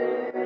Amen.